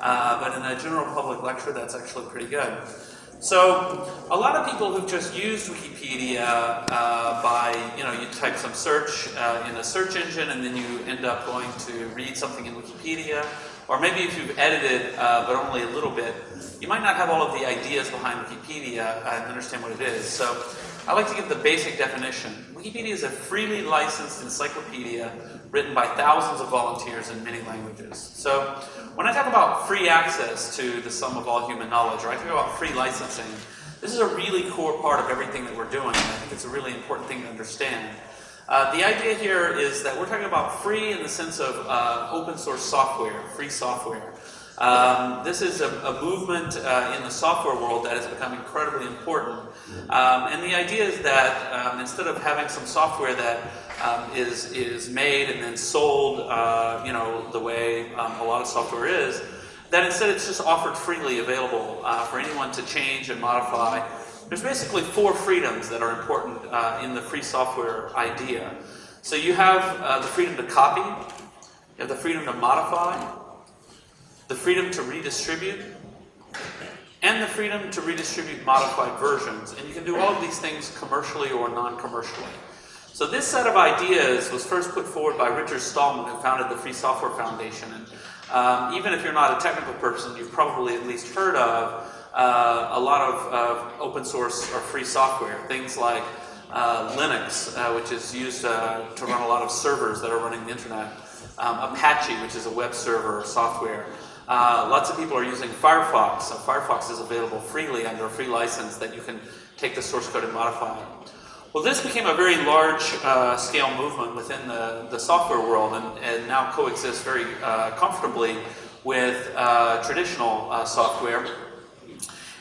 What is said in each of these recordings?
Uh, but in a general public lecture, that's actually pretty good. So a lot of people who've just used Wikipedia uh, by, you know, you type some search uh, in a search engine and then you end up going to read something in Wikipedia. Or maybe if you've edited, uh, but only a little bit, you might not have all of the ideas behind Wikipedia and understand what it is. So I like to give the basic definition. Wikipedia is a freely licensed encyclopedia written by thousands of volunteers in many languages. So when I talk about free access to the sum of all human knowledge, or I talk about free licensing, this is a really core part of everything that we're doing. I think it's a really important thing to understand. Uh, the idea here is that we're talking about free in the sense of uh, open source software, free software. Um, this is a, a movement uh, in the software world that has become incredibly important. Um, and the idea is that um, instead of having some software that um, is is made and then sold, uh, you know, the way um, a lot of software is, that instead it's just offered freely available uh, for anyone to change and modify. There's basically four freedoms that are important uh, in the free software idea. So you have uh, the freedom to copy, you have the freedom to modify, the freedom to redistribute, and the freedom to redistribute modified versions. And you can do all of these things commercially or non-commercially. So this set of ideas was first put forward by Richard Stallman, who founded the Free Software Foundation. And um, even if you're not a technical person, you've probably at least heard of uh, a lot of uh, open source or free software. Things like uh, Linux, uh, which is used uh, to run a lot of servers that are running the internet. Um, Apache, which is a web server software. Uh, lots of people are using Firefox. So Firefox is available freely under a free license that you can take the source code and modify. Well, this became a very large uh, scale movement within the, the software world and, and now coexists very uh, comfortably with uh, traditional software.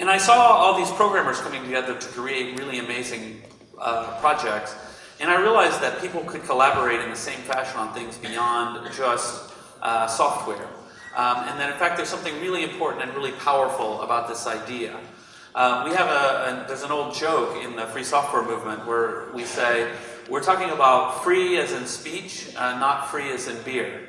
And I saw all these programmers coming together to create really amazing uh, projects. And I realized that people could collaborate in the same fashion on things beyond just software. Um, and that in fact there's something really important and really powerful about this idea. Um, we have a, a, there's an old joke in the free software movement where we say, we're talking about free as in speech, uh, not free as in beer.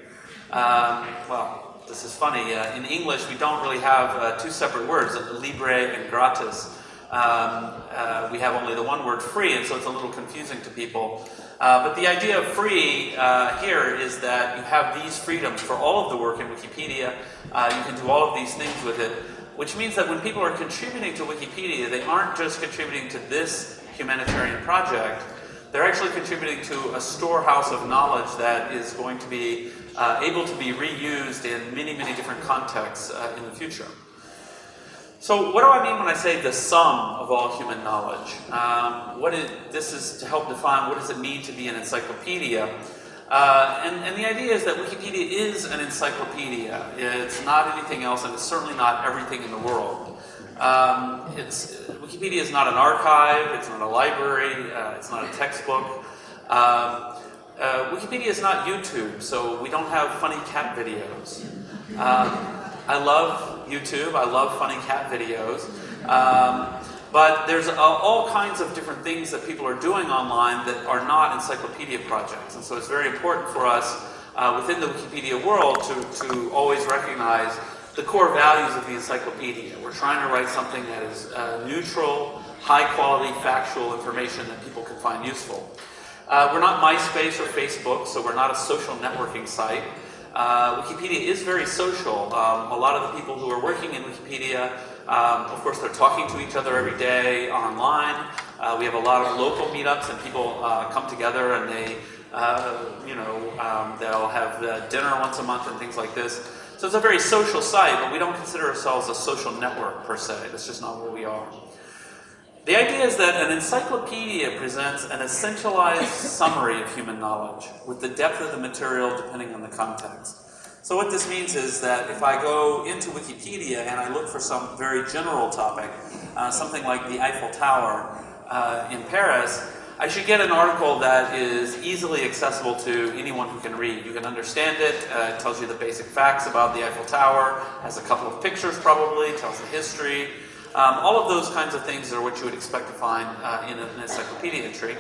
Um, well, this is funny. Uh, in English, we don't really have uh, two separate words, libre and gratis. Um, uh, we have only the one word free, and so it's a little confusing to people. Uh, but the idea of free uh, here is that you have these freedoms for all of the work in Wikipedia. Uh, you can do all of these things with it, which means that when people are contributing to Wikipedia, they aren't just contributing to this humanitarian project, they're actually contributing to a storehouse of knowledge that is going to be uh, able to be reused in many, many different contexts uh, in the future. So what do I mean when I say the sum of all human knowledge? Um, what is, this is to help define what does it mean to be an encyclopedia. Uh, and, and, the idea is that Wikipedia is an encyclopedia. It's not anything else, and it's certainly not everything in the world. Um, Wikipedia is not an archive, it's not a library, uh, it's not a textbook. Um, uh, Wikipedia is not YouTube, so we don't have funny cat videos. Um, I love YouTube. I love funny cat videos. Um, but there's uh, all kinds of different things that people are doing online that are not encyclopedia projects. And so it's very important for us uh, within the Wikipedia world to, to always recognize the core values of the encyclopedia. We're trying to write something that is uh, neutral, high quality, factual information that people can find useful. Uh, we're not MySpace or Facebook, so we're not a social networking site. Uh, Wikipedia is very social. Um, a lot of the people who are working in Wikipedia, um, of course, they're talking to each other every day online. Uh, we have a lot of local meetups and people uh, come together and they, uh, you know, um, they'll have dinner once a month and things like this. So it's a very social site, but we don't consider ourselves a social network per se. That's just not where we are. The idea is that an encyclopedia presents an essentialized summary of human knowledge with the depth of the material depending on the context. So what this means is that if I go into Wikipedia and I look for some very general topic, uh, something like the Eiffel Tower uh, in Paris, I should get an article that is easily accessible to anyone who can read. You can understand it, uh, it tells you the basic facts about the Eiffel Tower, has a couple of pictures probably, tells the history, um, all of those kinds of things are what you would expect to find uh, in an encyclopedia entry.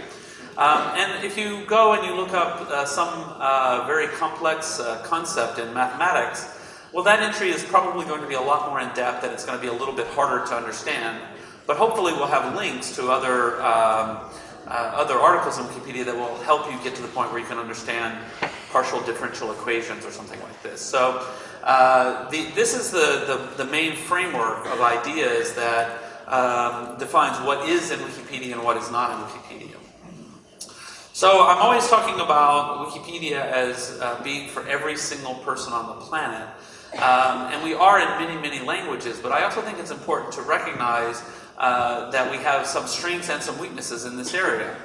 Um, and if you go and you look up uh, some uh, very complex uh, concept in mathematics, well, that entry is probably going to be a lot more in depth and it's going to be a little bit harder to understand. But hopefully we'll have links to other, um, uh, other articles in Wikipedia that will help you get to the point where you can understand partial differential equations or something like this. So uh, the, this is the, the, the, main framework of ideas that um, defines what is in Wikipedia and what is not in Wikipedia. So I'm always talking about Wikipedia as uh, being for every single person on the planet. Um, and we are in many, many languages, but I also think it's important to recognize uh, that we have some strengths and some weaknesses in this area.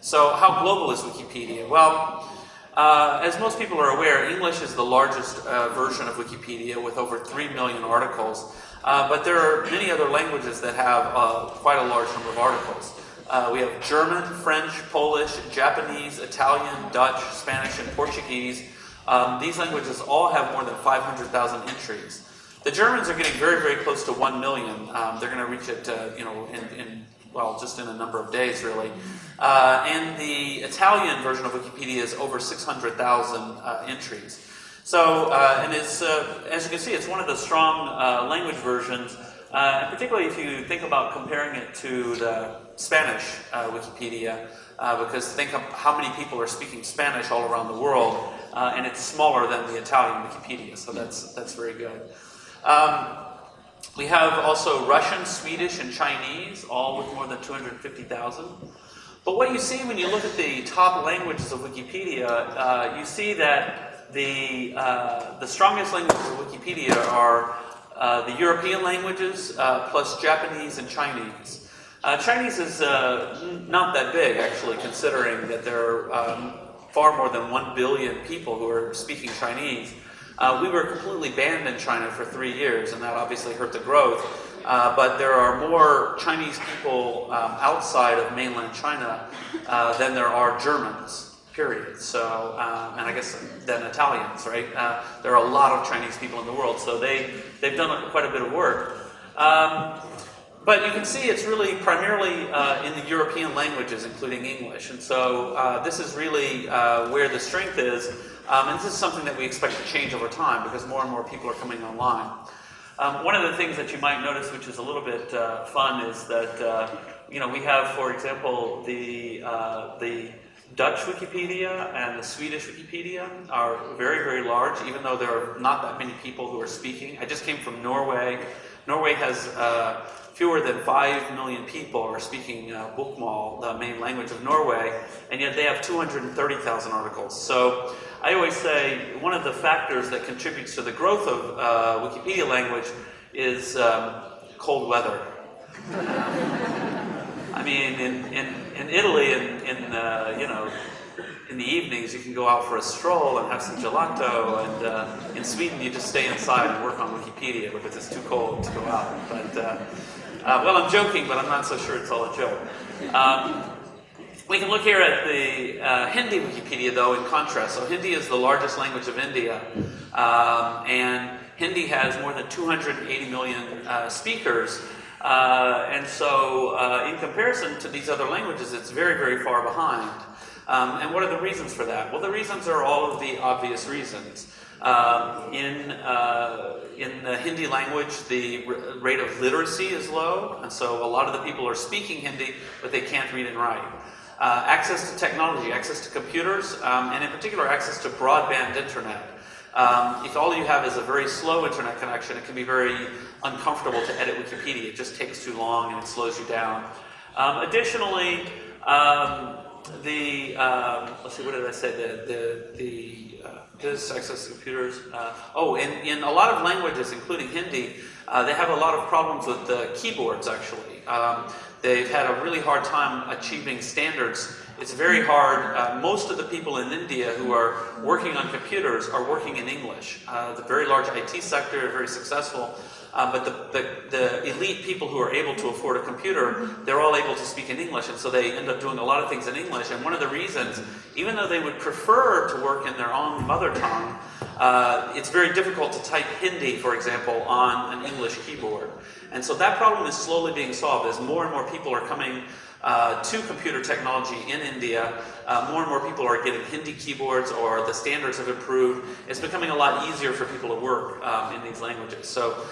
So how global is Wikipedia? Well, uh, as most people are aware, English is the largest uh, version of Wikipedia with over 3 million articles. Uh, but there are many other languages that have uh, quite a large number of articles. Uh, we have German, French, Polish, Japanese, Italian, Dutch, Spanish, and Portuguese. Um, these languages all have more than 500,000 entries. The Germans are getting very, very close to 1 million. Um, they're going to reach it, uh, you know, in, in, well, just in a number of days, really. Uh, and the Italian version of Wikipedia is over 600,000 uh, entries. So, uh, and it's, uh, as you can see, it's one of the strong uh, language versions, and particularly if you think about comparing it to the Spanish Wikipedia, because think of how many people are speaking Spanish all around the world, and it's smaller than the Italian Wikipedia, so that's, that's very good. Um, we have also Russian, Swedish, and Chinese, all with more than 250,000. But what you see when you look at the top languages of Wikipedia, uh, you see that the, uh, the strongest languages of Wikipedia are uh, the European languages uh, plus Japanese and Chinese. Uh, Chinese is uh, not that big, actually, considering that there are um, far more than 1 billion people who are speaking Chinese. Uh, we were completely banned in China for three years, and that obviously hurt the growth. but there are more Chinese people um, outside of mainland China than there are Germans period. So, um, and I guess then Italians, right? Uh, there are a lot of Chinese people in the world, so they, they've done quite a bit of work. Um, but you can see it's really primarily uh, in the European languages, including English. And so uh, this is really uh, where the strength is. Um, and this is something that we expect to change over time because more and more people are coming online. Um, one of the things that you might notice, which is a little bit uh, fun, is that uh, you know we have, for example, the the Dutch Wikipedia and the Swedish Wikipedia are very, very large, even though there are not that many people who are speaking. I just came from Norway. Norway has uh, fewer than 5 million people are speaking uh, Bokmål, the main language of Norway, and yet they have 230,000 articles. So I always say one of the factors that contributes to the growth of uh, Wikipedia language is um, cold weather. I mean, in, in, in Italy, in, in uh, you know, in the evenings, you can go out for a stroll and have some gelato. And uh, in Sweden, you just stay inside and work on Wikipedia because it's too cold to go out. But uh, uh well, I'm joking, but I'm not so sure it's all a joke. Um, we can look here at the uh, Hindi Wikipedia, though, in contrast. So Hindi is the largest language of India, um, and Hindi has more than 280 million uh, speakers. Uh, and so uh, in comparison to these other languages, it's very, very far behind. Um, and what are the reasons for that? Well, the reasons are all of the obvious reasons. Um, in, uh, in the Hindi language, the rate of literacy is low, and so a lot of the people are speaking Hindi, but they can't read and write. Uh, access to technology, access to computers, um, and in particular access to broadband internet. Um, if all you have is a very slow internet connection, it can be very uncomfortable to edit Wikipedia. It just takes too long and it slows you down. Um, additionally, um, the, um, let's see, what did I say? The, the, the uh, access to computers. Uh, oh, in, in a lot of languages, including Hindi, uh, they have a lot of problems with the keyboards, actually. Um, they've had a really hard time achieving standards it's very hard. Uh, most of the people in India who are working on computers are working in English. Uh, the very large IT sector, very successful. Uh, but the, the, the, elite people who are able to afford a computer, they're all able to speak in English, and so they end up doing a lot of things in English. And one of the reasons, even though they would prefer to work in their own mother tongue, uh, it's very difficult to type Hindi, for example, on an English keyboard. And so that problem is slowly being solved as more and more people are coming uh, to computer technology in India. Uh, more and more people are getting Hindi keyboards or the standards have improved. It's becoming a lot easier for people to work um, in these languages. So